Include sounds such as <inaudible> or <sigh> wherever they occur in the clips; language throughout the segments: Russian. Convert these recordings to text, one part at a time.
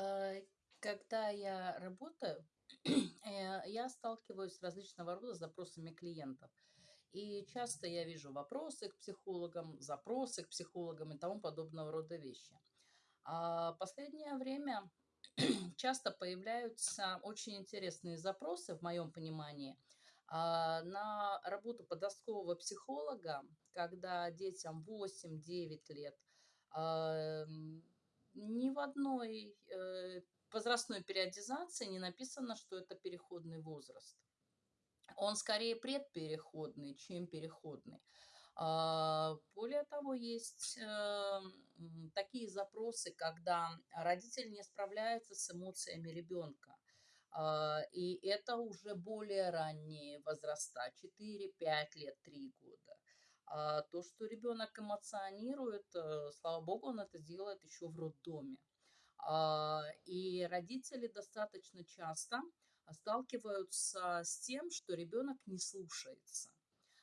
Э, когда я работаю, <clears throat> э, я сталкиваюсь с различного рода запросами клиентов. И часто я вижу вопросы к психологам, запросы к психологам и тому подобного рода вещи. А последнее время <clears throat> часто появляются очень интересные запросы, в моем понимании, а, на работу подросткового психолога, когда детям 8-9 лет, а, ни в одной э, возрастной периодизации не написано, что это переходный возраст. Он скорее предпереходный, чем переходный. А, более того, есть э, такие запросы, когда родитель не справляется с эмоциями ребенка. А, и это уже более ранние возраста, 4-5 лет, 3 года. А то, что ребенок эмоционирует, э, слава богу, он это делает еще в роддоме. А, и родители достаточно часто сталкиваются с тем, что ребенок не слушается.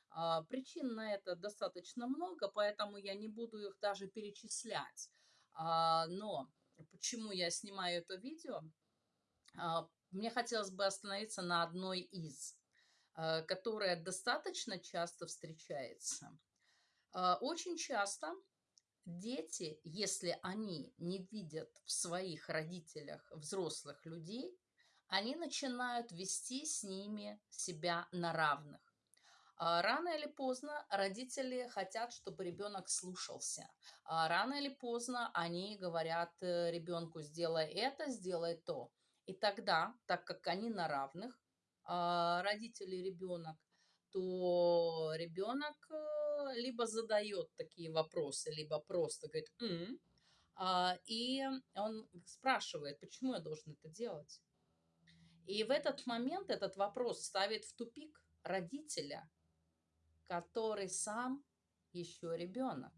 А, причин на это достаточно много, поэтому я не буду их даже перечислять. А, но почему я снимаю это видео? Мне хотелось бы остановиться на одной из. Э, которая достаточно часто встречается. Э, очень часто дети, если они не видят в своих родителях взрослых людей, они начинают вести с ними себя на равных. А рано или поздно родители хотят, чтобы ребенок слушался. А рано или поздно они говорят э, ребенку, сделай это, сделай то. И тогда, так как они на равных, а, родители ребенок, то ребенок э, либо задает такие вопросы, либо просто говорит «м», а, и он спрашивает, почему я должен это делать. И в этот момент этот вопрос ставит в тупик родителя, который сам еще ребенок.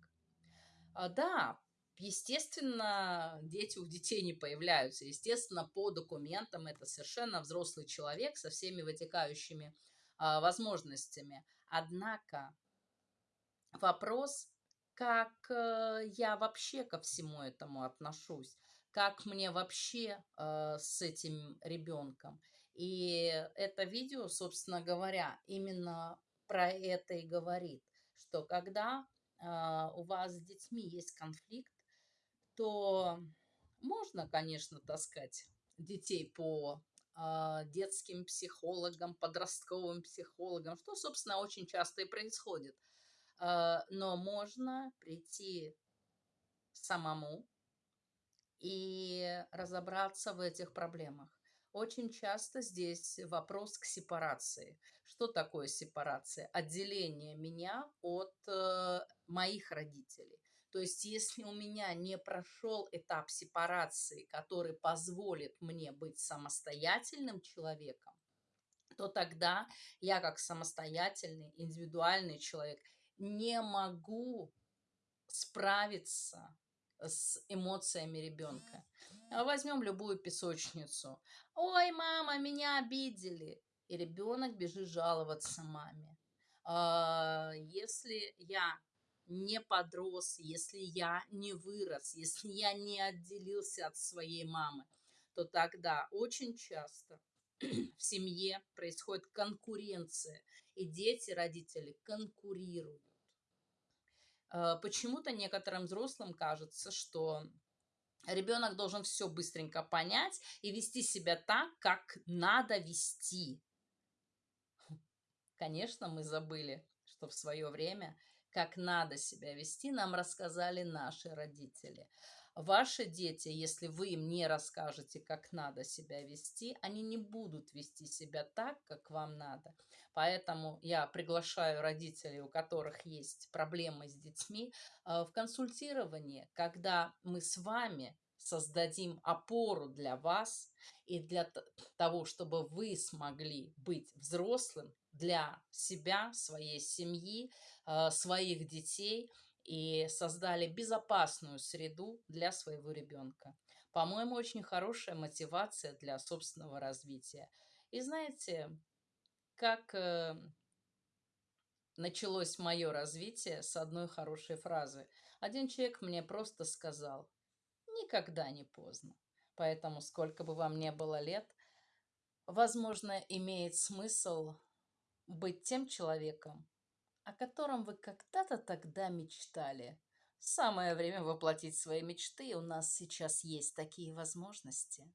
А, да, Естественно, дети у детей не появляются. Естественно, по документам это совершенно взрослый человек со всеми вытекающими возможностями. Однако вопрос, как э, я вообще ко всему этому отношусь, как мне вообще э, с этим ребенком. И это видео, собственно говоря, именно про это и говорит, что когда э, у вас с детьми есть конфликт, то можно, конечно, таскать детей по детским психологам, подростковым психологам, что, собственно, очень часто и происходит. Э, но можно прийти самому и разобраться в этих проблемах. Очень часто здесь вопрос к сепарации. Что такое сепарация? Отделение меня от э, моих родителей. То есть, если у меня не прошел этап сепарации, который позволит мне быть самостоятельным человеком, то тогда я как самостоятельный, индивидуальный человек не могу справиться с эмоциями ребенка. Возьмем любую песочницу. Ой, мама, меня обидели. И ребенок бежит жаловаться маме. А, если я не подрос, если я не вырос, если я не отделился от своей мамы, то тогда очень часто <clears throat> в семье происходит конкуренция, и дети, родители конкурируют. А, почему-то некоторым взрослым кажется, что ребенок должен все быстренько понять и вести себя так, как надо вести. Конечно, мы забыли, что в свое время как надо себя вести, нам рассказали наши родители. Ваши дети, если вы им не расскажете, как надо себя вести, они не будут вести себя так, как вам надо. Поэтому я приглашаю родителей, у которых есть проблемы с детьми, э, в консультирование, когда мы с вами создадим опору для вас и для того, чтобы вы смогли быть взрослым для себя, своей семьи, а, своих детей и создали безопасную среду для своего ребенка. По-моему, очень хорошая мотивация для собственного развития. И знаете, как э, началось мое развитие с одной хорошей фразы. Один человек мне просто сказал, никогда не поздно. Поэтому, сколько бы вам не было лет, возможно, имеет смысл быть тем человеком, о котором вы когда-то тогда мечтали. Самое время воплотить свои мечты, у нас сейчас есть такие возможности.